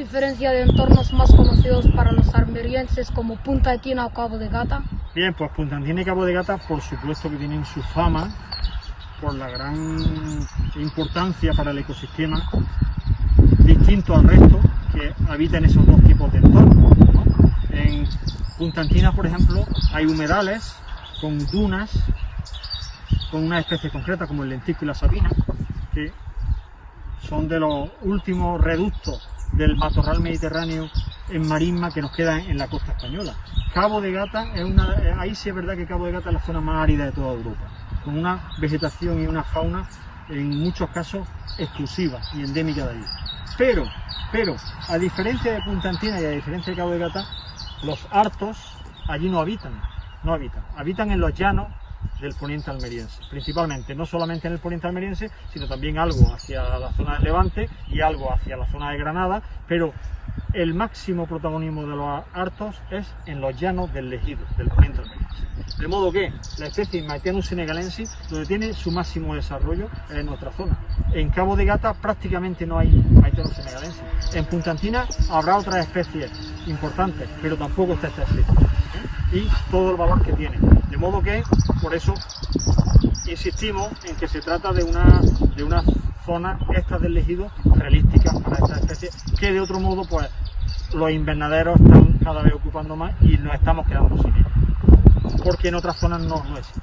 diferencia de entornos más conocidos para los almerienses como Punta Etina o Cabo de Gata? Bien, pues Punta y Cabo de Gata por supuesto que tienen su fama por la gran importancia para el ecosistema distinto al resto que habita en esos dos tipos de entornos. En Punta Etina, por ejemplo, hay humedales con dunas con una especie concreta como el lentico y la sabina, que son de los últimos reductos del matorral mediterráneo en marisma que nos queda en la costa española. Cabo de Gata es una, ahí sí es verdad que Cabo de Gata es la zona más árida de toda Europa, con una vegetación y una fauna en muchos casos exclusiva y endémica de allí. Pero, pero, a diferencia de Punta Antina y a diferencia de Cabo de Gata, los hartos allí no habitan, no habitan, habitan en los llanos del poniente almeriense, principalmente, no solamente en el poniente almeriense, sino también algo hacia la zona de Levante y algo hacia la zona de Granada, pero el máximo protagonismo de los hartos es en los llanos del Legido, del poniente. De modo que la especie Maetianus senegalensis, donde tiene su máximo desarrollo, es en nuestra zona. En Cabo de Gata prácticamente no hay Maetianus senegalensis. En Punta Antina habrá otras especies importantes, pero tampoco está esta especie. ¿eh? Y todo el valor que tiene. De modo que, por eso, insistimos en que se trata de una, de una zona esta del ejido realística para esta especie, que de otro modo, pues, los invernaderos están cada vez ocupando más y nos estamos quedando sin ellos. Porque en otras zonas no, existe.